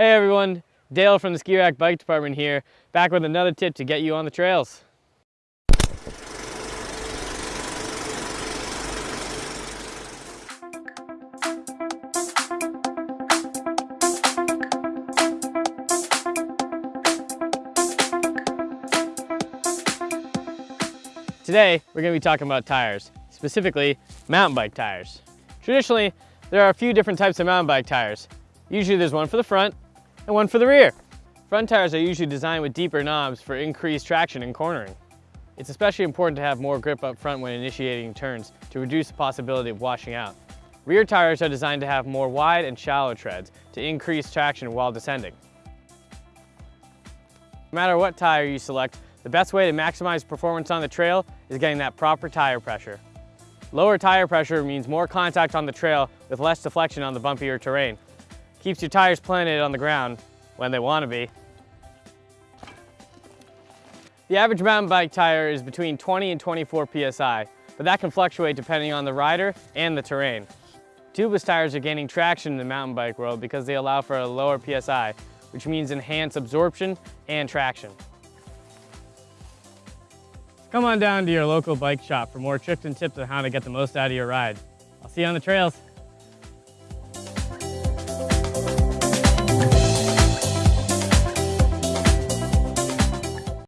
Hey everyone, Dale from the Ski Rack Bike Department here, back with another tip to get you on the trails. Today, we're gonna to be talking about tires, specifically mountain bike tires. Traditionally, there are a few different types of mountain bike tires. Usually there's one for the front and one for the rear. Front tires are usually designed with deeper knobs for increased traction and cornering. It's especially important to have more grip up front when initiating turns to reduce the possibility of washing out. Rear tires are designed to have more wide and shallow treads to increase traction while descending. No matter what tire you select, the best way to maximize performance on the trail is getting that proper tire pressure. Lower tire pressure means more contact on the trail with less deflection on the bumpier terrain. Keeps your tires planted on the ground when they want to be. The average mountain bike tire is between 20 and 24 PSI, but that can fluctuate depending on the rider and the terrain. Tubeless tires are gaining traction in the mountain bike world because they allow for a lower PSI, which means enhanced absorption and traction. Come on down to your local bike shop for more tricks and tips on how to get the most out of your ride. I'll see you on the trails.